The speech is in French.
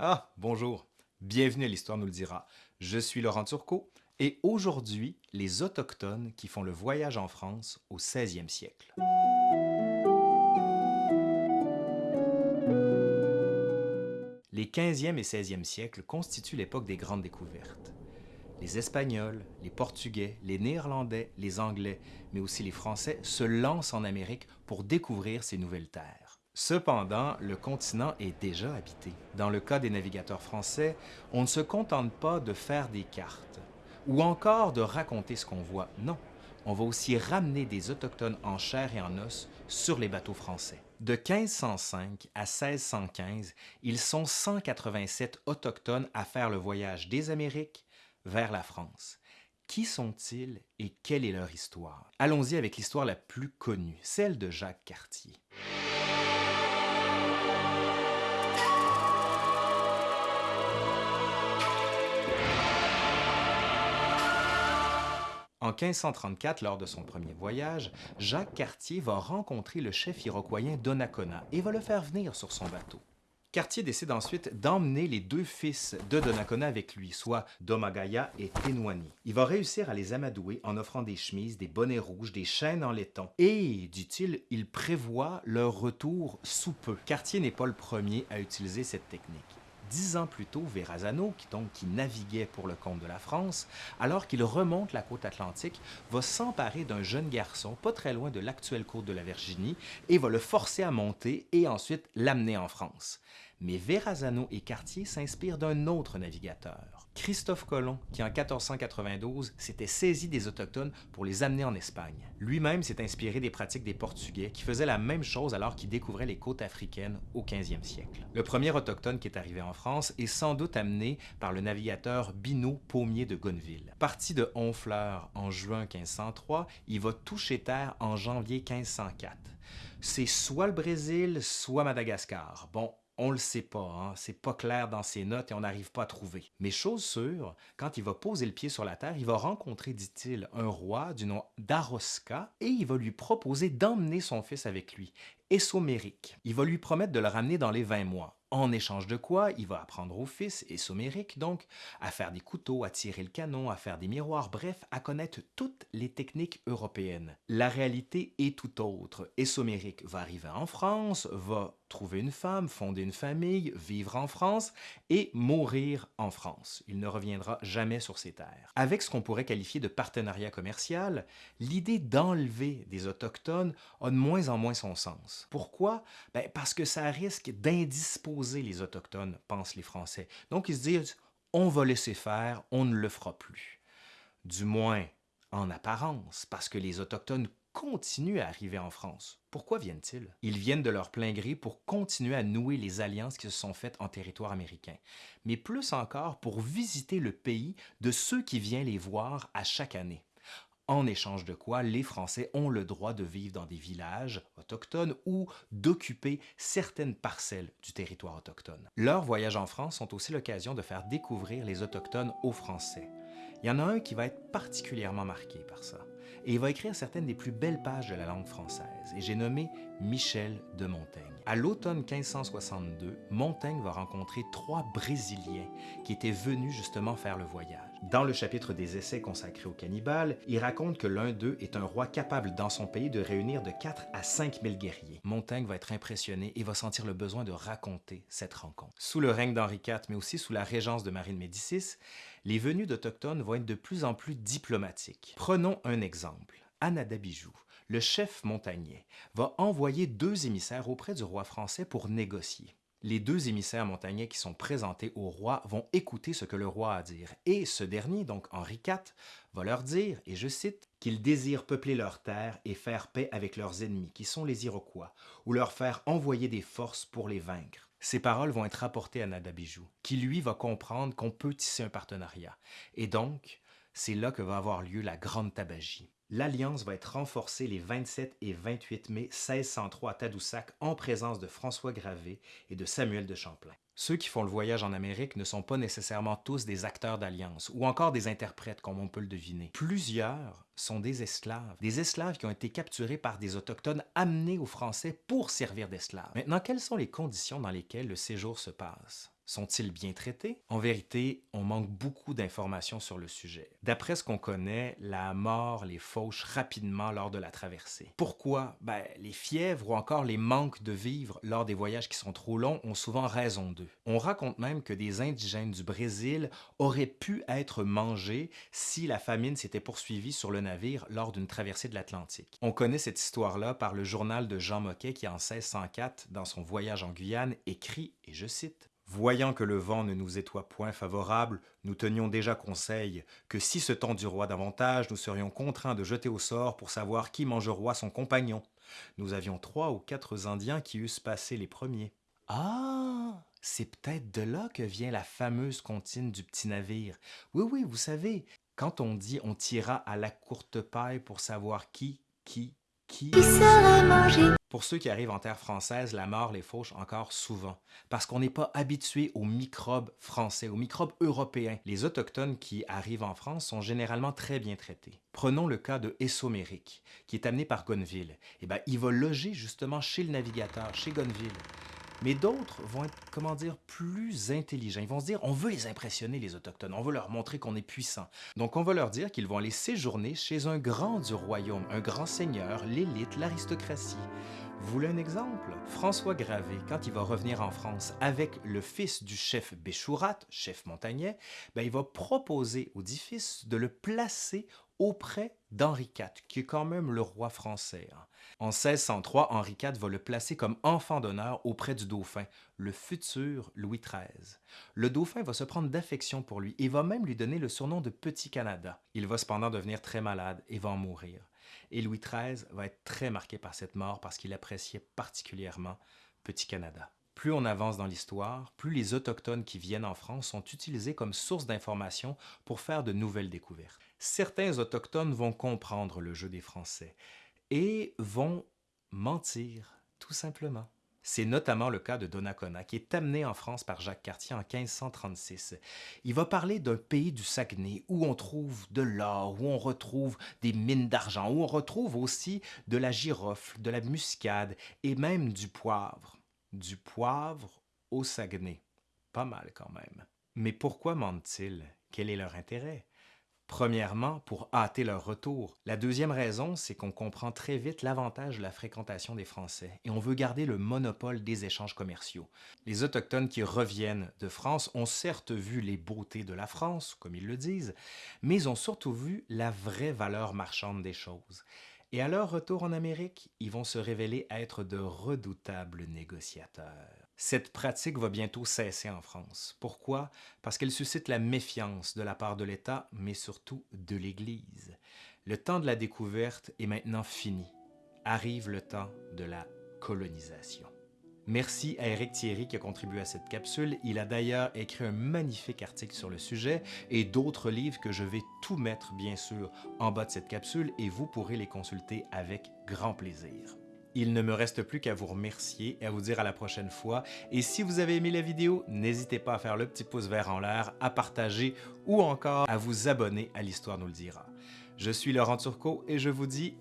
Ah, bonjour. Bienvenue à l'Histoire nous le dira. Je suis Laurent Turcot et aujourd'hui, les Autochtones qui font le voyage en France au 16e siècle. Les 15e et 16e siècles constituent l'époque des grandes découvertes. Les Espagnols, les Portugais, les Néerlandais, les Anglais, mais aussi les Français se lancent en Amérique pour découvrir ces nouvelles terres. Cependant, le continent est déjà habité. Dans le cas des navigateurs français, on ne se contente pas de faire des cartes ou encore de raconter ce qu'on voit. Non, on va aussi ramener des Autochtones en chair et en os sur les bateaux français. De 1505 à 1615, ils sont 187 Autochtones à faire le voyage des Amériques vers la France. Qui sont-ils et quelle est leur histoire? Allons-y avec l'histoire la plus connue, celle de Jacques Cartier. En 1534, lors de son premier voyage, Jacques Cartier va rencontrer le chef iroquoien Donnacona et va le faire venir sur son bateau. Cartier décide ensuite d'emmener les deux fils de Donnacona avec lui, soit Domagaya et Ténoani. Il va réussir à les amadouer en offrant des chemises, des bonnets rouges, des chaînes en laiton. Et, dit-il, il prévoit leur retour sous peu. Cartier n'est pas le premier à utiliser cette technique. Dix ans plus tôt, Verrazano, qui, donc, naviguait pour le compte de la France, alors qu'il remonte la côte atlantique, va s'emparer d'un jeune garçon pas très loin de l'actuelle côte de la Virginie et va le forcer à monter et ensuite l'amener en France mais Verrazano et Cartier s'inspirent d'un autre navigateur, Christophe Colomb, qui en 1492 s'était saisi des Autochtones pour les amener en Espagne. Lui-même s'est inspiré des pratiques des Portugais qui faisaient la même chose alors qu'ils découvraient les côtes africaines au 15e siècle. Le premier Autochtone qui est arrivé en France est sans doute amené par le navigateur Binot Pommier de Gonneville. Parti de Honfleur en juin 1503, il va toucher terre en janvier 1504. C'est soit le Brésil, soit Madagascar. Bon, on le sait pas, hein? c'est pas clair dans ses notes et on n'arrive pas à trouver. Mais chose sûre, quand il va poser le pied sur la terre, il va rencontrer, dit-il, un roi du nom d'Aroska et il va lui proposer d'emmener son fils avec lui, Essomérique. Il va lui promettre de le ramener dans les 20 mois. En échange de quoi, il va apprendre au fils, et Somérique donc, à faire des couteaux, à tirer le canon, à faire des miroirs, bref, à connaître toutes les techniques européennes. La réalité est tout autre. Et va arriver en France, va trouver une femme, fonder une famille, vivre en France et mourir en France. Il ne reviendra jamais sur ses terres. Avec ce qu'on pourrait qualifier de partenariat commercial, l'idée d'enlever des Autochtones a de moins en moins son sens. Pourquoi? Ben parce que ça risque d'indisposer les Autochtones, pensent les Français. Donc ils se disent, on va laisser faire, on ne le fera plus. Du moins, en apparence, parce que les Autochtones continuent à arriver en France. Pourquoi viennent-ils? Ils viennent de leur plein gré pour continuer à nouer les alliances qui se sont faites en territoire américain, mais plus encore pour visiter le pays de ceux qui viennent les voir à chaque année en échange de quoi les Français ont le droit de vivre dans des villages autochtones ou d'occuper certaines parcelles du territoire autochtone. Leurs voyages en France sont aussi l'occasion de faire découvrir les Autochtones aux Français. Il y en a un qui va être particulièrement marqué par ça, et il va écrire certaines des plus belles pages de la langue française, et j'ai nommé Michel de Montaigne. À l'automne 1562, Montaigne va rencontrer trois Brésiliens qui étaient venus justement faire le voyage. Dans le chapitre des essais consacrés aux cannibales, il raconte que l'un d'eux est un roi capable dans son pays de réunir de 4 à 5 000 guerriers. Montaigne va être impressionné et va sentir le besoin de raconter cette rencontre. Sous le règne d'Henri IV, mais aussi sous la régence de Marie de Médicis, les venues d'Autochtones vont être de plus en plus diplomatiques. Prenons un exemple. Anadabijou, le chef montagnais, va envoyer deux émissaires auprès du roi français pour négocier. Les deux émissaires montagnais qui sont présentés au roi vont écouter ce que le roi a à dire, et ce dernier, donc Henri IV, va leur dire, et je cite, qu'ils désirent peupler leurs terres et faire paix avec leurs ennemis, qui sont les Iroquois, ou leur faire envoyer des forces pour les vaincre. Ces paroles vont être rapportées à Nadabijou, qui lui va comprendre qu'on peut tisser un partenariat, et donc, c'est là que va avoir lieu la grande tabagie. L'alliance va être renforcée les 27 et 28 mai 1603 à Tadoussac en présence de François Gravé et de Samuel de Champlain. Ceux qui font le voyage en Amérique ne sont pas nécessairement tous des acteurs d'alliance ou encore des interprètes comme on peut le deviner. Plusieurs sont des esclaves, des esclaves qui ont été capturés par des autochtones amenés aux Français pour servir d'esclaves. Maintenant, quelles sont les conditions dans lesquelles le séjour se passe? Sont-ils bien traités? En vérité, on manque beaucoup d'informations sur le sujet. D'après ce qu'on connaît, la mort les fauche rapidement lors de la traversée. Pourquoi? Ben, les fièvres ou encore les manques de vivre lors des voyages qui sont trop longs ont souvent raison d'eux. On raconte même que des indigènes du Brésil auraient pu être mangés si la famine s'était poursuivie sur le navire lors d'une traversée de l'Atlantique. On connaît cette histoire-là par le journal de Jean Moquet qui, en 1604, dans son voyage en Guyane, écrit, et je cite, Voyant que le vent ne nous étoit point favorable, nous tenions déjà conseil que si ce temps du roi davantage, nous serions contraints de jeter au sort pour savoir qui mangeroit son compagnon. Nous avions trois ou quatre Indiens qui eussent passé les premiers. Ah, c'est peut-être de là que vient la fameuse comptine du petit navire. Oui, oui, vous savez, quand on dit on tira à la courte paille pour savoir qui, qui, qui... serait mangé Pour ceux qui arrivent en terre française, la mort les fauche encore souvent, parce qu'on n'est pas habitué aux microbes français, aux microbes européens. Les autochtones qui arrivent en France sont généralement très bien traités. Prenons le cas de Essoméric, qui est amené par Gonneville. Eh bien, il va loger justement chez le navigateur, chez Gonneville. Mais d'autres vont être, comment dire, plus intelligents. Ils vont se dire, on veut les impressionner, les Autochtones. On veut leur montrer qu'on est puissant. Donc, on va leur dire qu'ils vont aller séjourner chez un grand du royaume, un grand seigneur, l'élite, l'aristocratie. Vous voulez un exemple? François Gravé, quand il va revenir en France avec le fils du chef Béchourat, chef montagnais, ben, il va proposer aux dix fils de le placer auprès d'Henri IV, qui est quand même le roi français. hein. En 1603, Henri IV va le placer comme enfant d'honneur auprès du dauphin, le futur Louis XIII. Le dauphin va se prendre d'affection pour lui et va même lui donner le surnom de Petit Canada. Il va cependant devenir très malade et va en mourir. Et Louis XIII va être très marqué par cette mort parce qu'il appréciait particulièrement Petit Canada. Plus on avance dans l'histoire, plus les Autochtones qui viennent en France sont utilisés comme source d'information pour faire de nouvelles découvertes. Certains Autochtones vont comprendre le jeu des Français et vont mentir, tout simplement. C'est notamment le cas de Donnacona, qui est amené en France par Jacques Cartier en 1536. Il va parler d'un pays du Saguenay où on trouve de l'or, où on retrouve des mines d'argent, où on retrouve aussi de la girofle, de la muscade et même du poivre. Du poivre au Saguenay. Pas mal quand même. Mais pourquoi mentent-ils? Quel est leur intérêt? Premièrement, pour hâter leur retour. La deuxième raison, c'est qu'on comprend très vite l'avantage de la fréquentation des Français et on veut garder le monopole des échanges commerciaux. Les Autochtones qui reviennent de France ont certes vu les beautés de la France, comme ils le disent, mais ont surtout vu la vraie valeur marchande des choses. Et à leur retour en Amérique, ils vont se révéler être de redoutables négociateurs. Cette pratique va bientôt cesser en France. Pourquoi? Parce qu'elle suscite la méfiance de la part de l'État, mais surtout de l'Église. Le temps de la découverte est maintenant fini. Arrive le temps de la colonisation. Merci à Eric Thierry qui a contribué à cette capsule. Il a d'ailleurs écrit un magnifique article sur le sujet et d'autres livres que je vais tout mettre bien sûr en bas de cette capsule et vous pourrez les consulter avec grand plaisir. Il ne me reste plus qu'à vous remercier et à vous dire à la prochaine fois. Et si vous avez aimé la vidéo, n'hésitez pas à faire le petit pouce vert en l'air, à partager ou encore à vous abonner à l'Histoire nous le dira. Je suis Laurent Turcot et je vous dis